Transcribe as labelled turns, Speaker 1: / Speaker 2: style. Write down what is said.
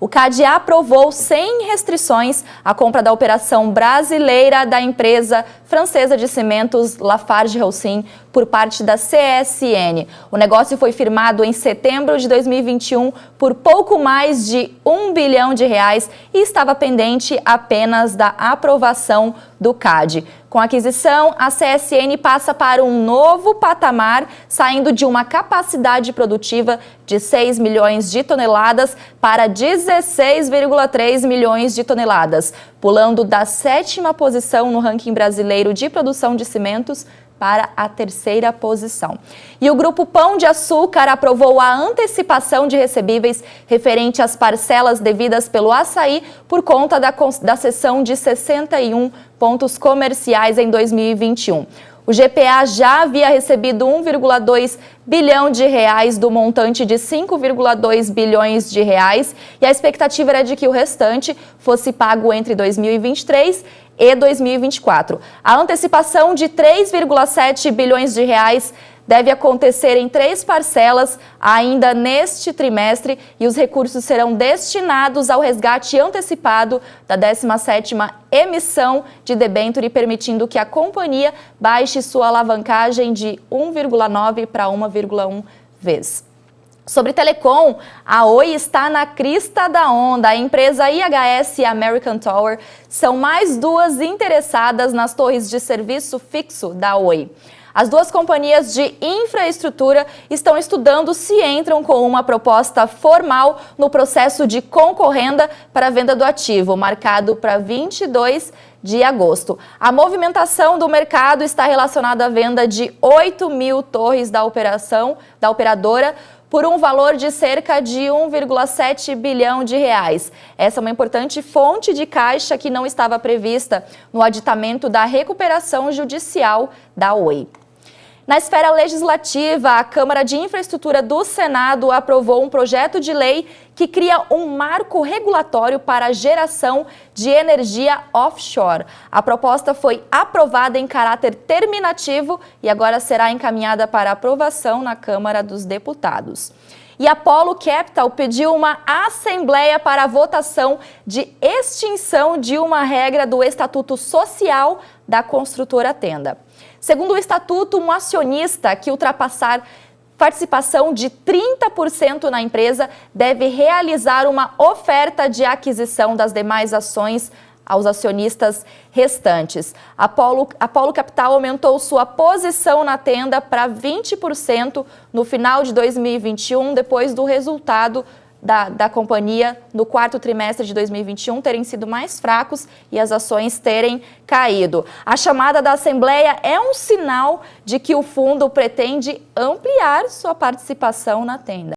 Speaker 1: O CAD aprovou sem restrições a compra da operação brasileira da empresa francesa de cimentos Lafarge Holcim por parte da CSN. O negócio foi firmado em setembro de 2021 por pouco mais de um bilhão de reais e estava pendente apenas da aprovação do CAD. Com a aquisição, a CSN passa para um novo patamar, saindo de uma capacidade produtiva de 6 milhões de toneladas para 16,3 milhões de toneladas, pulando da sétima posição no ranking brasileiro de produção de cimentos para a terceira posição. E o Grupo Pão de Açúcar aprovou a antecipação de recebíveis referente às parcelas devidas pelo açaí por conta da, da cessão de 61 pontos comerciais em 2021. O GPA já havia recebido 1,2 bilhão de reais do montante de 5,2 bilhões de reais e a expectativa era de que o restante fosse pago entre 2023 e 2024. A antecipação de 3,7 bilhões de reais deve acontecer em três parcelas ainda neste trimestre e os recursos serão destinados ao resgate antecipado da 17ª emissão de debênture, permitindo que a companhia baixe sua alavancagem de 1,9 para 1,1 vezes. Sobre telecom, a Oi está na crista da onda. A empresa IHS e American Tower são mais duas interessadas nas torres de serviço fixo da Oi. As duas companhias de infraestrutura estão estudando se entram com uma proposta formal no processo de concorrenda para a venda do ativo, marcado para 22 de agosto. A movimentação do mercado está relacionada à venda de 8 mil torres da operação da operadora por um valor de cerca de 1,7 bilhão de reais. Essa é uma importante fonte de caixa que não estava prevista no aditamento da recuperação judicial da Oi. Na esfera legislativa, a Câmara de Infraestrutura do Senado aprovou um projeto de lei que cria um marco regulatório para a geração de energia offshore. A proposta foi aprovada em caráter terminativo e agora será encaminhada para aprovação na Câmara dos Deputados. E a Polo Capital pediu uma assembleia para votação de extinção de uma regra do Estatuto Social da construtora Tenda. Segundo o estatuto, um acionista que ultrapassar participação de 30% na empresa deve realizar uma oferta de aquisição das demais ações aos acionistas restantes. A Polo, a Polo Capital aumentou sua posição na tenda para 20% no final de 2021, depois do resultado da, da companhia no quarto trimestre de 2021 terem sido mais fracos e as ações terem caído. A chamada da Assembleia é um sinal de que o fundo pretende ampliar sua participação na tenda.